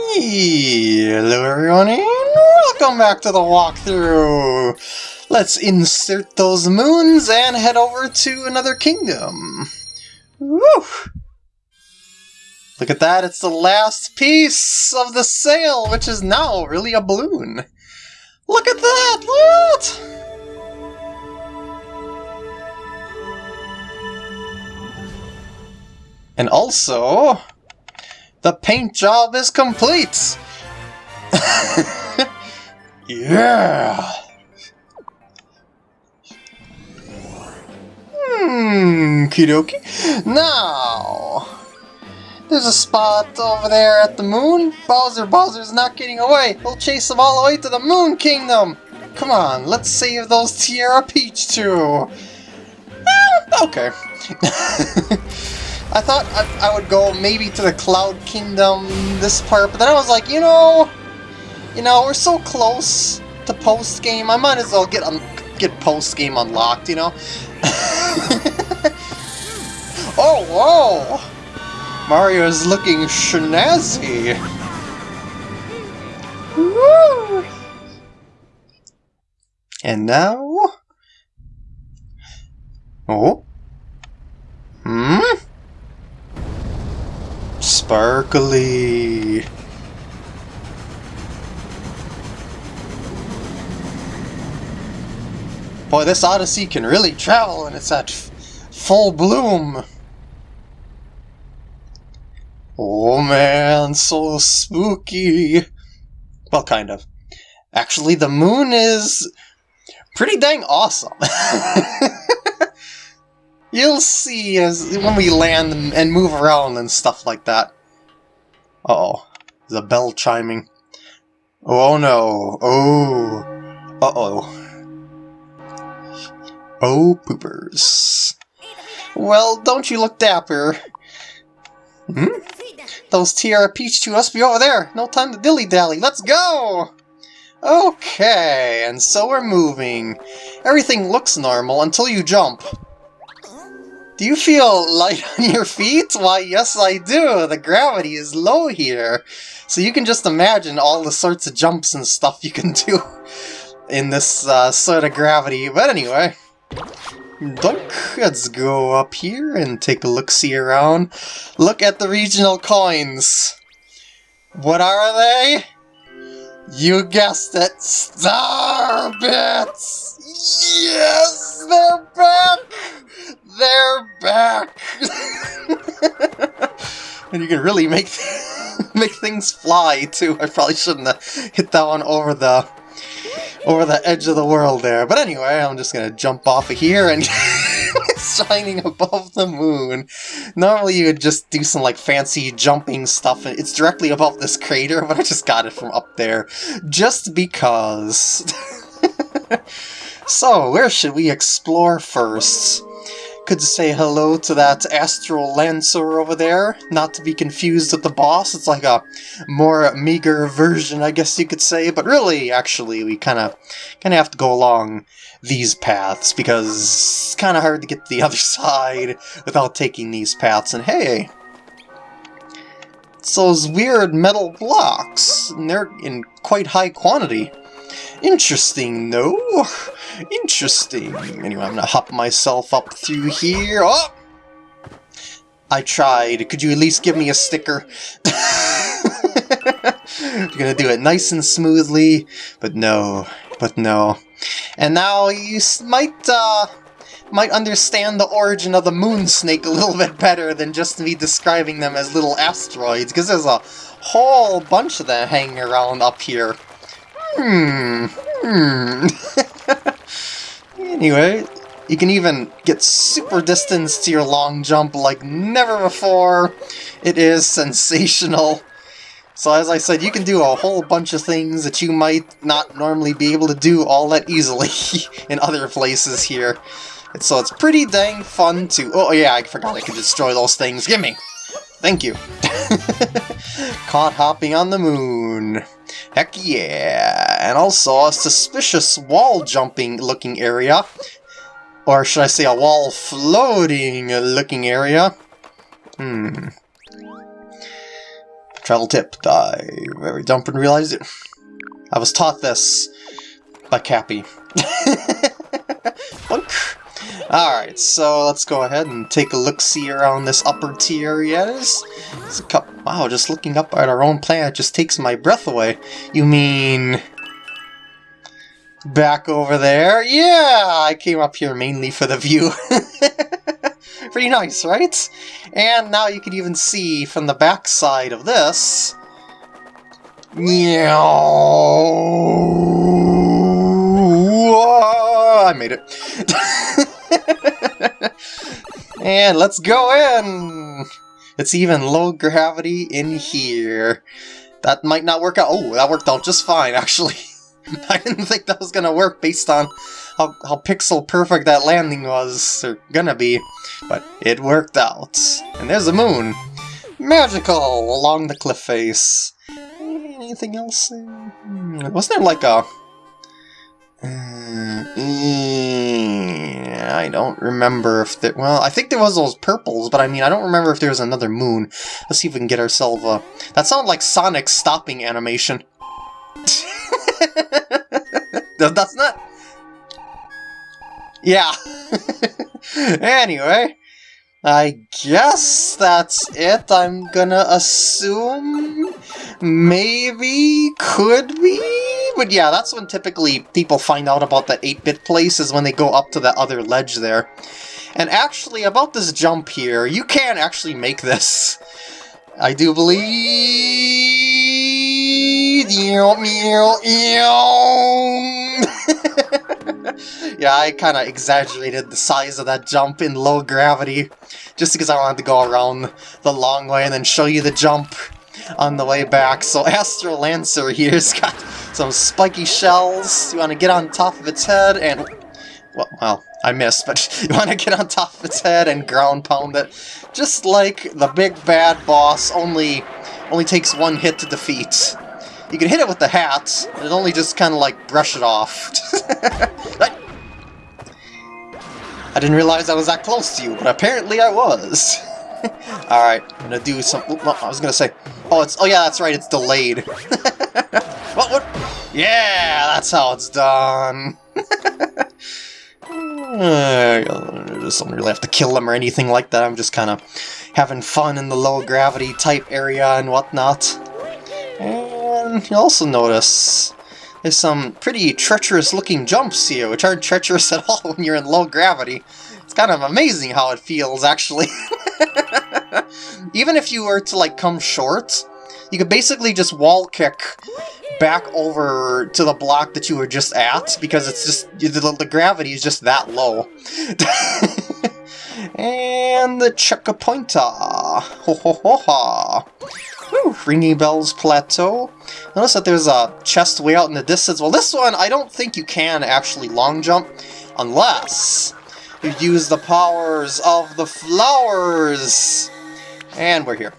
Hello everyone and welcome back to the walkthrough! Let's insert those moons and head over to another kingdom. Woo! Look at that, it's the last piece of the sail, which is now really a balloon. Look at that! What? And also, the paint job is complete! yeah! Hmm, kidoki. Now, there's a spot over there at the moon. Bowser, Bowser's not getting away. We'll chase him all the way to the Moon Kingdom. Come on, let's save those Tiara Peach too. Eh, okay. I thought I, I, would go maybe to the Cloud Kingdom this part, but then I was like, you know, you know, we're so close to post game. I might as well get um, get post game unlocked, you know. oh, whoa! Mario is looking snazzy. Woo! And now, oh, hmm. Sparkly. Boy, this Odyssey can really travel and it's at full bloom. Oh man, so spooky. Well, kind of. Actually, the moon is pretty dang awesome. You'll see as when we land and move around and stuff like that. Uh oh a bell chiming. Oh no. Oh. Uh-oh. Oh, poopers. Well, don't you look dapper. Hmm? Those Peach two must be over there. No time to dilly-dally. Let's go! Okay, and so we're moving. Everything looks normal until you jump. Do you feel light on your feet? Why, yes I do! The gravity is low here! So you can just imagine all the sorts of jumps and stuff you can do in this uh, sort of gravity. But anyway, Dunk, let's go up here and take a look-see around. Look at the regional coins! What are they? You guessed it, Star Bits! Yes, they're back! They're back! and you can really make make things fly too. I probably shouldn't have hit that one over the over the edge of the world there. But anyway, I'm just gonna jump off of here and shining above the moon. Normally you would just do some like fancy jumping stuff. And it's directly above this crater, but I just got it from up there just because. so, where should we explore first? Could say hello to that Astral Lancer over there, not to be confused with the boss. It's like a more meager version, I guess you could say, but really, actually, we kind of kind of have to go along these paths, because it's kind of hard to get to the other side without taking these paths, and hey, it's those weird metal blocks, and they're in quite high quantity. Interesting, no? Interesting. Anyway, I'm gonna hop myself up through here. Oh! I tried. Could you at least give me a sticker? You're gonna do it nice and smoothly, but no, but no. And now you might, uh, might understand the origin of the moon snake a little bit better than just me describing them as little asteroids, because there's a whole bunch of them hanging around up here. Hmm. Hmm. anyway, you can even get super distance to your long jump like never before. It is sensational. So as I said, you can do a whole bunch of things that you might not normally be able to do all that easily in other places here. So it's pretty dang fun to... Oh yeah, I forgot I could destroy those things. Gimme! Thank you. Caught hopping on the moon. Heck yeah! And also a suspicious wall jumping looking area. Or should I say a wall floating looking area? Hmm. Travel tip, dive every jump and realize it. I was taught this by Cappy. Alright, so let's go ahead and take a look-see around this upper tier areas. It's a cup. Wow, just looking up at our own planet just takes my breath away. You mean... Back over there? Yeah, I came up here mainly for the view. Pretty nice, right? And now you can even see from the backside of this... Yeah, I made it. and let's go in! It's even low gravity in here. That might not work out. Oh, that worked out just fine, actually. I didn't think that was gonna work based on how, how pixel perfect that landing was, or gonna be, but it worked out. And there's the moon. Magical along the cliff face. Anything else? Hmm, wasn't there like a uh, I don't remember if there... Well, I think there was those purples, but I mean, I don't remember if there was another moon. Let's see if we can get ourselves a... That sounded like Sonic's stopping animation. That's not... Yeah. anyway, I guess that's it. I'm gonna assume... Maybe? Could be? But yeah, that's when typically people find out about the 8-bit place, is when they go up to that other ledge there. And actually, about this jump here, you can actually make this. I do believe... yeah, I kind of exaggerated the size of that jump in low gravity, just because I wanted to go around the long way and then show you the jump on the way back. So Astro Lancer here's got some spiky shells. You want to get on top of its head and... Well, well, I missed, but you want to get on top of its head and ground pound it. Just like the big bad boss, only, only takes one hit to defeat. You can hit it with the hat, and it only just kind of like brush it off. I didn't realize I was that close to you, but apparently I was. Alright, I'm gonna do some... I was gonna say... Oh, it's... Oh yeah, that's right, it's delayed. what, what? Yeah, that's how it's done. I don't really have to kill them or anything like that. I'm just kind of having fun in the low gravity type area and whatnot. And you also notice there's some pretty treacherous looking jumps here, which aren't treacherous at all when you're in low gravity. It's kind of amazing how it feels, actually. Even if you were to, like, come short, you could basically just wall kick back over to the block that you were just at, because it's just, the, the gravity is just that low. and the Checkpointer. Ho ho ho ha. Ringing Bells Plateau. Notice that there's a chest way out in the distance. Well, this one, I don't think you can actually long jump, unless you use the powers of the flowers. And we're here.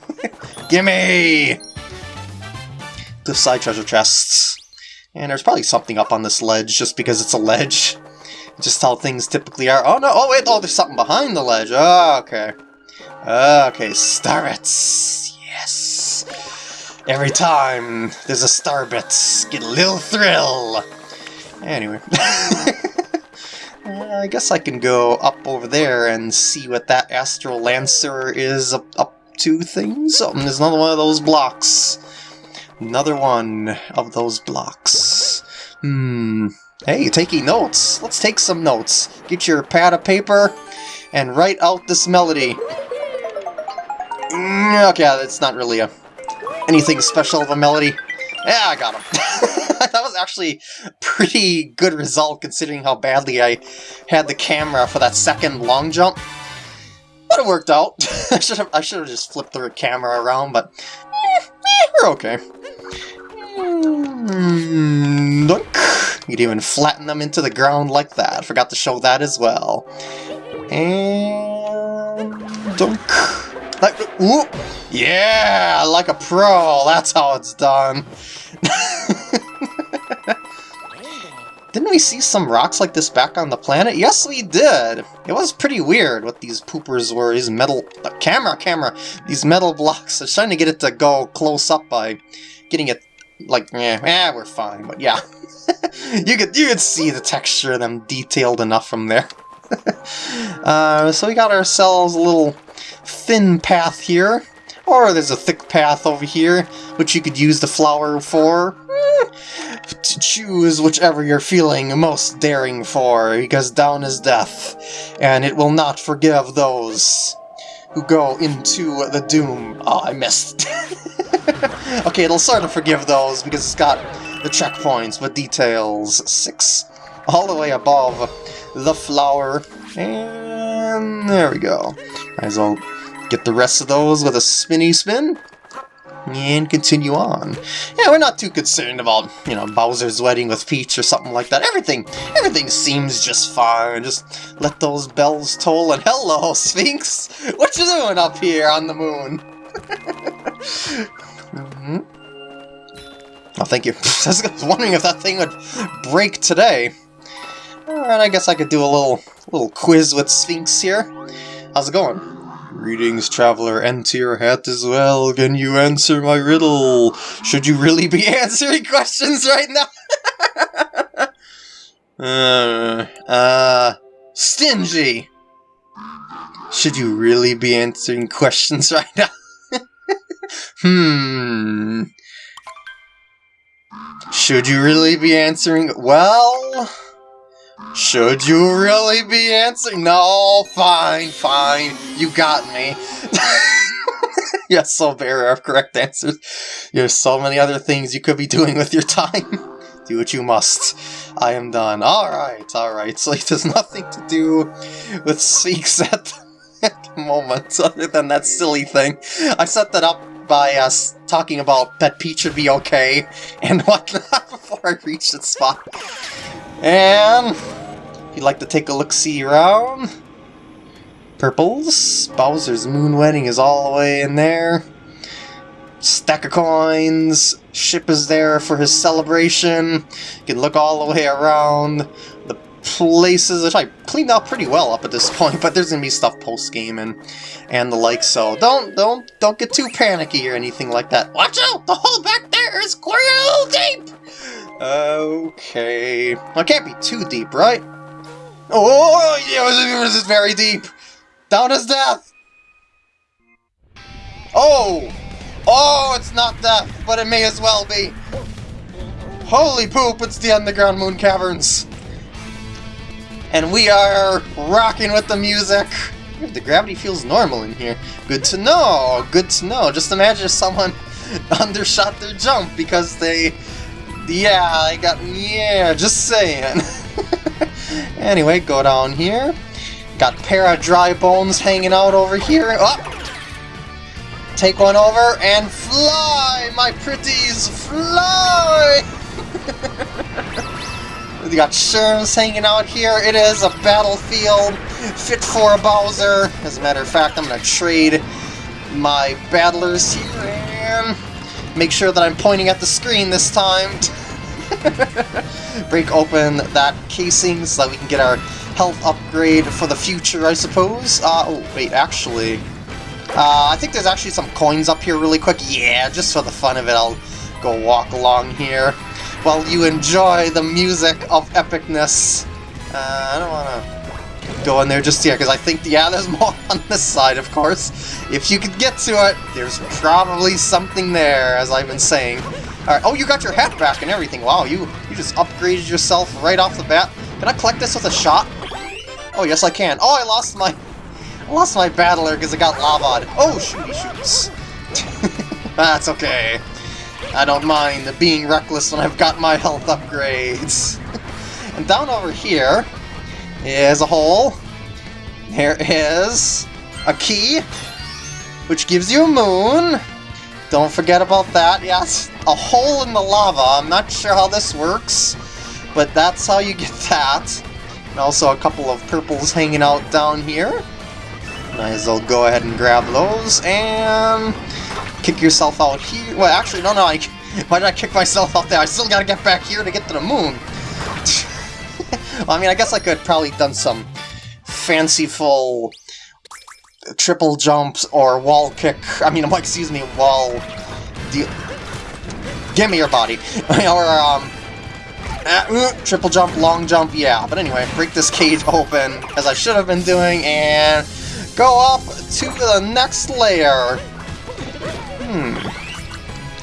Gimme! The side treasure chests. And there's probably something up on this ledge just because it's a ledge. Just how things typically are. Oh no, oh wait, oh there's something behind the ledge. Oh, okay. Okay, Starbits. Yes. Every time there's a Starbits, get a little thrill. Anyway. Uh, I guess I can go up over there and see what that Astral Lancer is up, up to things. Oh, there's another one of those blocks. Another one of those blocks. Hmm. Hey, taking notes. Let's take some notes. Get your pad of paper and write out this melody. Mm, okay, that's not really a anything special of a melody. Yeah, I got him. that was actually pretty good result considering how badly I had the camera for that second long jump. But it worked out. I should have I should have just flipped the camera around, but eh, eh, we're okay. Mm, you'd even flatten them into the ground like that. Forgot to show that as well. And dunk. Like, ooh, yeah, like a pro. That's how it's done. Didn't we see some rocks like this back on the planet? Yes, we did! It was pretty weird what these poopers were, these metal... Camera, camera! These metal blocks. I was trying to get it to go close up by getting it, like, eh, eh we're fine, but yeah. you could you could see the texture of them detailed enough from there. uh, so we got ourselves a little thin path here. Or there's a thick path over here, which you could use the flower for. Eh, to choose whichever you're feeling most daring for, because down is death, and it will not forgive those who go into the doom. Oh, I missed. okay, it'll sort of forgive those, because it's got the checkpoints with details. Six, all the way above the flower. And there we go. Might as well get the rest of those with a spinny spin. And continue on. Yeah, we're not too concerned about, you know, Bowser's wedding with Peach or something like that. Everything, everything seems just fine. Just let those bells toll and hello, Sphinx! What you doing up here on the moon? mm -hmm. Oh, thank you. I was wondering if that thing would break today. Alright, I guess I could do a little little quiz with Sphinx here. How's it going? Greetings, traveler. and to your hat as well. Can you answer my riddle? Should you really be answering questions right now? uh, uh, stingy. Should you really be answering questions right now? hmm. Should you really be answering? Well... Should you really be answering? No, fine, fine. You got me. yes, so bare of correct answers. There's so many other things you could be doing with your time. do what you must. I am done. Alright, alright. So there's nothing to do with Sphinx at, the moment, other than that silly thing. I set that up by us talking about that Peach should be okay and whatnot before I reach the spot. And if you'd like to take a look-see around, purples, Bowser's Moon Wedding is all the way in there. Stack of coins, ship is there for his celebration. You can look all the way around. The places, which I cleaned out pretty well up at this point, but there's gonna be stuff post-game and and the like, so don't don't don't get too panicky or anything like that. Watch out! The hole back there is real deep! Okay. I can't be too deep, right? Oh, oh, oh, oh yeah, this is very deep. Down is death. Oh! Oh, it's not death, but it may as well be. Holy poop, it's the Underground Moon Caverns. And we are rocking with the music. The gravity feels normal in here. Good to know, good to know. Just imagine if someone undershot their jump because they... Yeah, I got... Yeah, just saying. Anyway, go down here. Got a pair of dry bones hanging out over here. Oh! Take one over and fly, my pretties, fly! we got Sherms hanging out here. It is a battlefield fit for a Bowser. As a matter of fact, I'm going to trade my battlers here and make sure that I'm pointing at the screen this time. break open that casing so that we can get our health upgrade for the future, I suppose. Uh, oh, wait, actually... Uh, I think there's actually some coins up here really quick. Yeah, just for the fun of it, I'll go walk along here while you enjoy the music of epicness. Uh, I don't want to go in there just yet, because I think, yeah, there's more on this side, of course. If you could get to it, there's probably something there, as I've been saying. Alright, oh, you got your hat back and everything. Wow, you, you just upgraded yourself right off the bat. Can I collect this with a shot? Oh, yes I can. Oh, I lost my... I lost my battler because I got lavaed. Oh, shooty shoots. That's okay. I don't mind being reckless when I've got my health upgrades. and down over here is a hole. There is a key, which gives you a moon. Don't forget about that. Yes, a hole in the lava. I'm not sure how this works, but that's how you get that. And also a couple of purples hanging out down here. Might as well go ahead and grab those and kick yourself out here. Well, actually, no, no. I, why did I kick myself out there? I still gotta get back here to get to the moon. well, I mean, I guess I could probably done some fanciful triple jumps or wall kick. I mean, excuse me, wall. Give me your body, or um, uh, triple jump, long jump, yeah. But anyway, break this cage open as I should have been doing, and go up to the next layer. Hmm,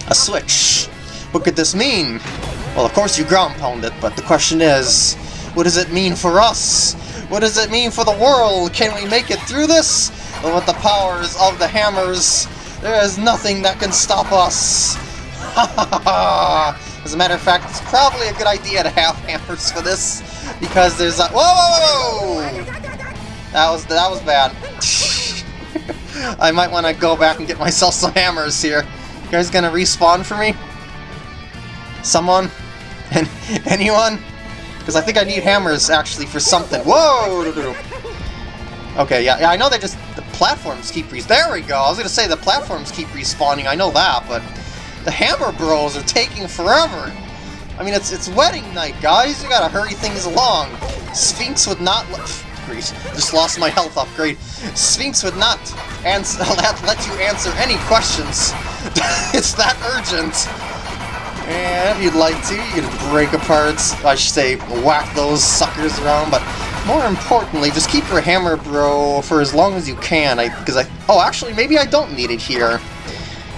a switch. What could this mean? Well, of course you ground pound it, but the question is, what does it mean for us? What does it mean for the world? Can we make it through this? But with the powers of the hammers, there is nothing that can stop us. As a matter of fact, it's probably a good idea to have hammers for this, because there's a- Whoa, whoa, whoa! That was, that was bad. I might want to go back and get myself some hammers here. You guys gonna respawn for me? Someone? And anyone? Because I think I need hammers, actually, for something. Whoa! Okay, yeah, yeah, I know they just... The platforms keep res... There we go! I was gonna say the platforms keep respawning, I know that, but... The Hammer Bros are taking forever! I mean, it's it's wedding night, guys! You gotta hurry things along! Sphinx would not... Great. Just lost my health upgrade. Sphinx would not answer, let you answer any questions. it's that urgent. And if you'd like to, you can break apart, I should say, whack those suckers around, but more importantly, just keep your hammer bro for as long as you can, because I, I... Oh, actually, maybe I don't need it here.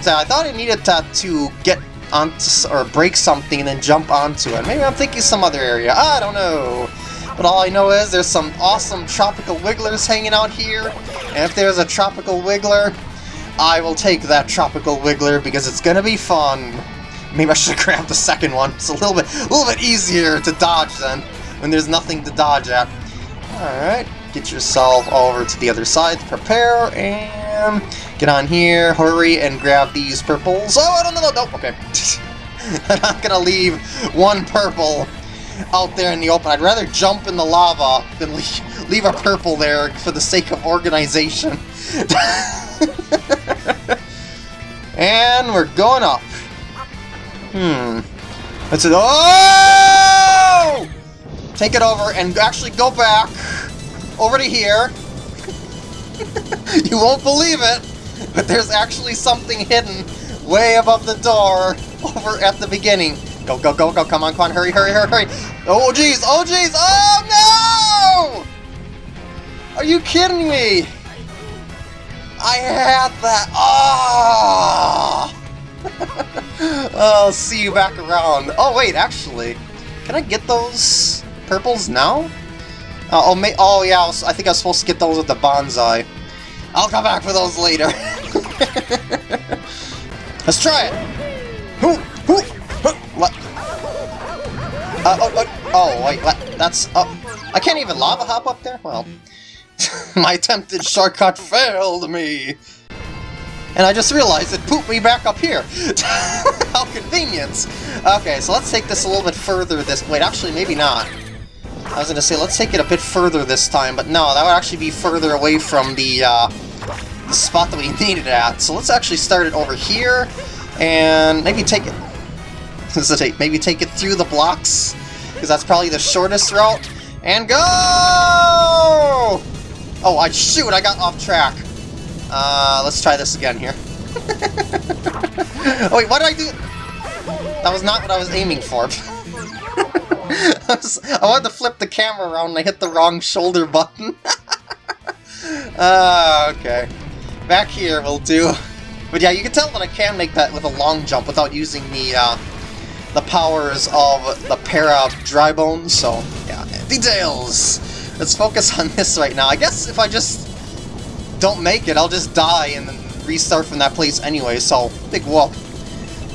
So I thought I needed to, to get onto, or break something and then jump onto it. Maybe I'm thinking some other area, I don't know. But all I know is there's some awesome tropical wigglers hanging out here, and if there's a tropical wiggler, I will take that tropical wiggler because it's gonna be fun. Maybe I should have grabbed the second one. It's a little bit, a little bit easier to dodge then, when there's nothing to dodge at. Alright, get yourself over to the other side to prepare, and get on here, hurry, and grab these purples. Oh, I don't know, no, okay. I'm not gonna leave one purple out there in the open. I'd rather jump in the lava than leave, leave a purple there for the sake of organization. and we're going up. Hmm. That's it. Oh! Take it over and actually go back over to here. you won't believe it, but there's actually something hidden way above the door over at the beginning. Go, go, go, go, come on, come on, hurry, hurry, hurry, hurry. Oh, jeez, oh, jeez, oh, no! Are you kidding me? I had that. Oh! I'll see you back around. Oh, wait, actually, can I get those purples now? Uh, oh, may oh, yeah, I, was, I think I was supposed to get those with the Banzai. I'll come back for those later. Let's try it. What? Uh, oh, oh, oh, wait? That's, oh, I can't even lava hop up there? Well, my attempted shortcut failed me. And I just realized it pooped me back up here. How convenient. Okay, so let's take this a little bit further this... Wait, actually, maybe not. I was to say, let's take it a bit further this time, but no, that would actually be further away from the, uh, the spot that we needed it at. So let's actually start it over here, and maybe take it... maybe take it through the blocks, because that's probably the shortest route. And go! Oh, I shoot, I got off track. Uh, let's try this again here. oh wait, what did I do? That was not what I was aiming for. I, was, I, wanted to flip the camera around and I hit the wrong shoulder button. uh, okay. Back here will do. But yeah, you can tell that I can make that with a long jump without using the uh, the powers of the para dry bones, so yeah. Details! Let's focus on this right now. I guess if I just don't make it, I'll just die and restart from that place anyway, so big whoop.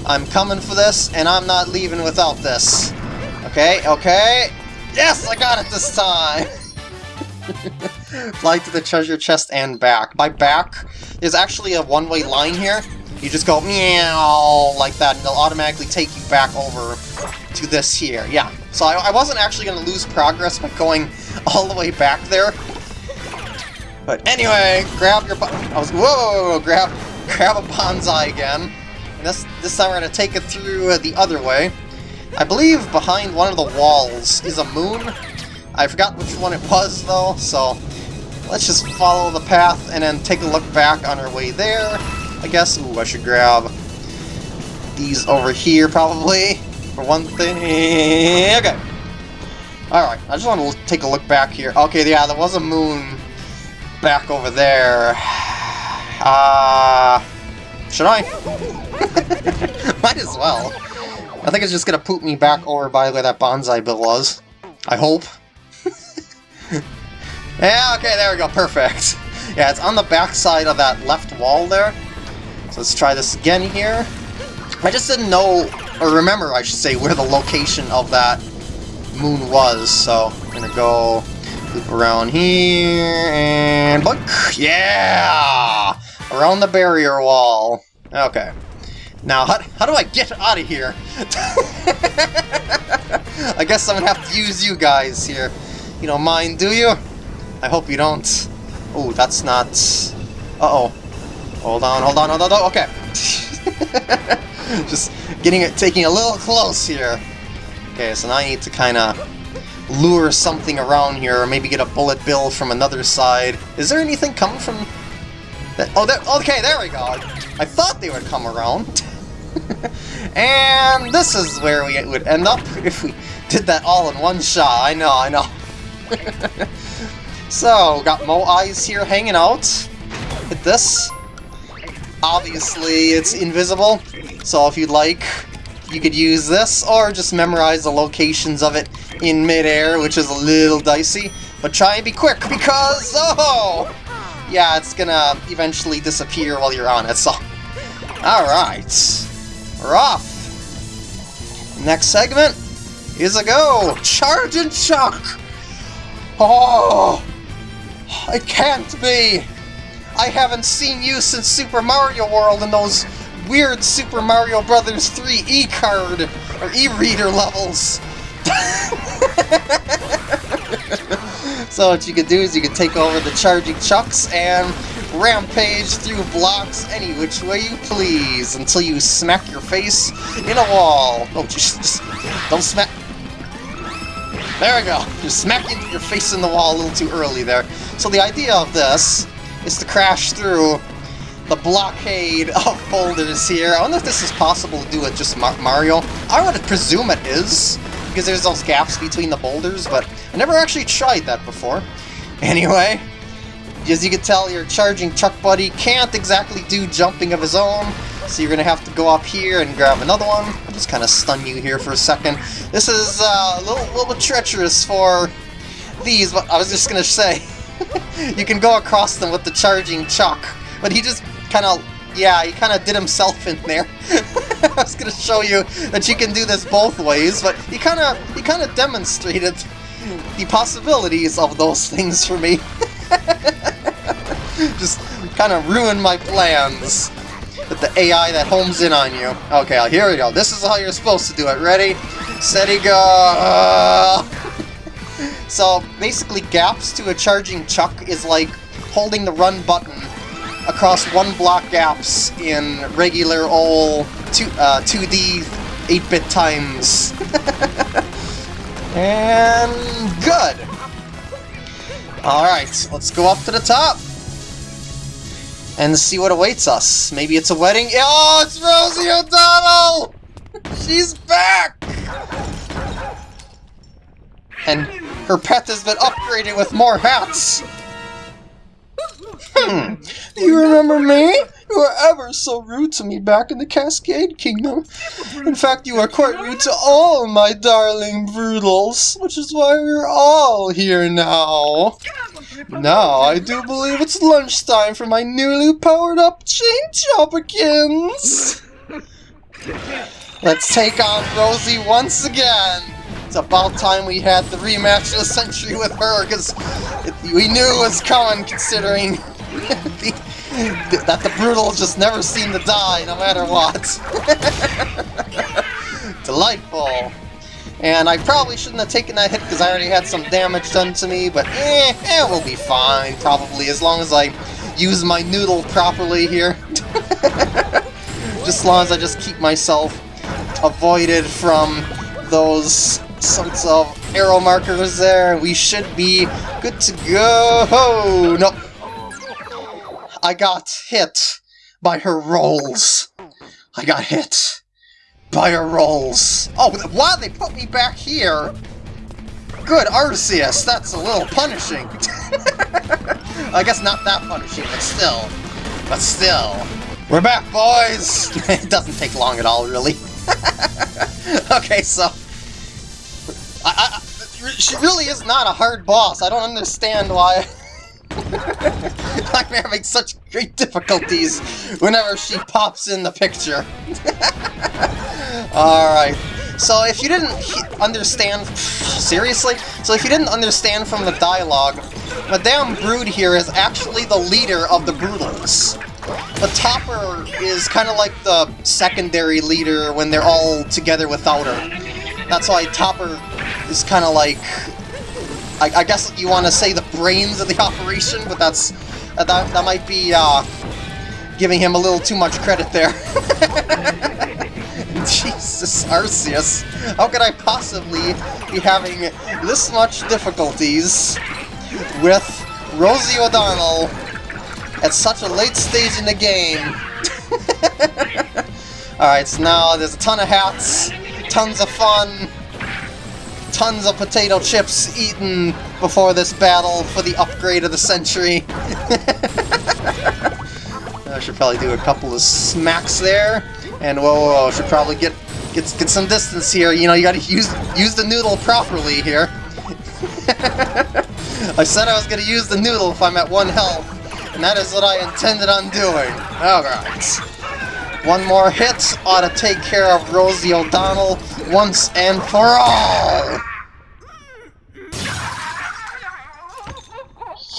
I'm coming for this, and I'm not leaving without this. Okay, okay. Yes, I got it this time! Fly to the treasure chest and back. By back, there's actually a one-way line here. You just go meow like that, and they'll automatically take you back over to this here. Yeah, so I, I wasn't actually going to lose progress by going all the way back there. But anyway, grab your... I was... Whoa! Grab, grab a Banzai again. And this, this time we're to take it through uh, the other way. I believe behind one of the walls is a moon. I forgot which one it was, though, so let's just follow the path and then take a look back on our way there. I guess, ooh, I should grab these over here, probably, for one thing. Okay. Alright, I just want to take a look back here. Okay, yeah, there was a moon back over there. Uh, should I? Might as well. I think it's just gonna poop me back over by where that Banzai Bill was. I hope. yeah, okay, there we go, perfect. Yeah, it's on the back side of that left wall there. So let's try this again here. I just didn't know, or remember, I should say, where the location of that moon was, so I'm gonna go around here, and look! Yeah! Around the barrier wall. Okay. Now, how, how do I get out of here? I guess I'm gonna have to use you guys here. You don't mind, do you? I hope you don't. Oh, that's not... Uh-oh. Hold on, hold on, hold on, okay. Just getting it, taking a little close here. Okay, so now I need to kind of lure something around here, or maybe get a bullet bill from another side. Is there anything coming from... That? Oh, that, okay, there we go. I thought they would come around. and this is where we would end up if we did that all in one shot. I know, I know. so, got Moais here hanging out. Hit this. Obviously, it's invisible, so if you'd like, you could use this, or just memorize the locations of it in midair, which is a little dicey. But try and be quick, because, oh! Yeah, it's gonna eventually disappear while you're on it, so... Alright. We're off! Next segment is a go! Chargin' Chuck! Oh! It can't be! I haven't seen you since Super Mario World and those weird Super Mario Brothers 3 e-card or e-reader levels. so what you can do is you can take over the charging chucks and rampage through blocks any which way you please until you smack your face in a wall. Oh, just, just don't smack. There we go. You smack your face in the wall a little too early there. So the idea of this is to crash through the blockade of boulders here. I wonder if this is possible to do with just Mar Mario. I would presume it is, because there's those gaps between the boulders, but I never actually tried that before. Anyway, as you can tell, your charging Chuck Buddy can't exactly do jumping of his own, so you're going to have to go up here and grab another one. I'll just kind of stun you here for a second. This is uh, a little, little bit treacherous for these, but I was just going to say, you can go across them with the charging Chuck, but he just kind of, yeah, he kind of did himself in there. I was going to show you that you can do this both ways, but he kind of he kind of demonstrated the possibilities of those things for me. Just kind of ruined my plans with the AI that homes in on you. Okay, uh, here we go. This is how you're supposed to do it. Ready? Steady, go! so, basically, gaps to a charging chuck is like holding the run button across one block gaps in regular old 2, uh, 2D 8-bit times. and good! Alright, let's go up to the top and see what awaits us. Maybe it's a wedding? Oh, it's Rosie O'Donnell! She's back! And her pet has been upgraded with more hats! Hmm. Do you remember me? You were ever so rude to me back in the Cascade Kingdom. In fact, you were quite rude to all my darling Broodals, which is why we're all here now. Now, I do believe it's lunchtime for my newly powered-up Chain Chompikins! Let's take on Rosie once again! It's about time we had the rematch of the century with her, because we knew it was coming, considering the, that the Broodal just never seem to die, no matter what. Delightful. And I probably shouldn't have taken that hit because I already had some damage done to me, but eh, eh, we'll be fine, probably, as long as I use my noodle properly here. just as long as I just keep myself avoided from those sorts of arrow markers there. We should be good to go. Oh, no. I got hit by her rolls. I got hit by her rolls. Oh, why they put me back here? Good, Arceus, that's a little punishing. I guess not that punishing, but still. But still. We're back, boys! it doesn't take long at all, really. okay, so... I, I, she really is not a hard boss. I don't understand why... I'm having such great difficulties whenever she pops in the picture. Alright, so if you didn't understand... Seriously? So if you didn't understand from the dialogue, Madame Broode here is actually the leader of the Broodals. The Topper is kind of like the secondary leader when they're all together without her. That's why Topper is kind of like... I, I, guess you want to say the brains of the operation, but that's... Uh, that, that might be, uh, giving him a little too much credit there. Jesus, Arceus. How could I possibly be having this much difficulties with Rosie O'Donnell at such a late stage in the game? Alright, so now there's a ton of hats, tons of fun, tons of potato chips eaten before this battle for the upgrade of the century. I should probably do a couple of smacks there. And whoa, whoa, whoa, should probably get get get some distance here. You know, you gotta use use the noodle properly here. I said I was gonna use the noodle if I'm at one health, and that is what I intended on doing. Alright. One more hit ought to take care of Rosie O'Donnell once and for all!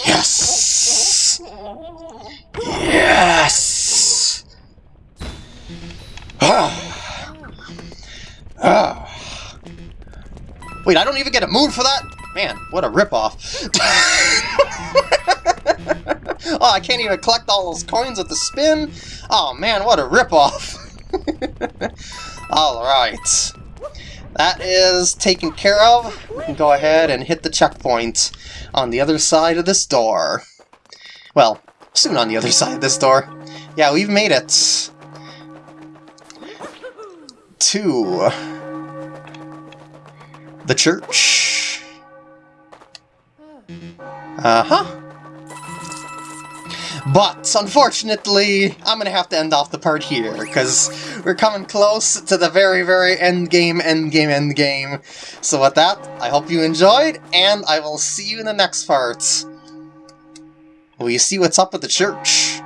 Yes! Yes! Ah. Ah. Wait, I don't even get a moon for that? Man, what a ripoff. oh, I can't even collect all those coins with the spin? Oh man, what a ripoff. Alright. That is taken care of. We can go ahead and hit the checkpoint on the other side of this door. Well, soon on the other side of this door. Yeah, we've made it to the church. Uh-huh. But, unfortunately, I'm gonna have to end off the part here, because we're coming close to the very, very end game, end game, end game. So with that, I hope you enjoyed, and I will see you in the next part. Will you see what's up with the church?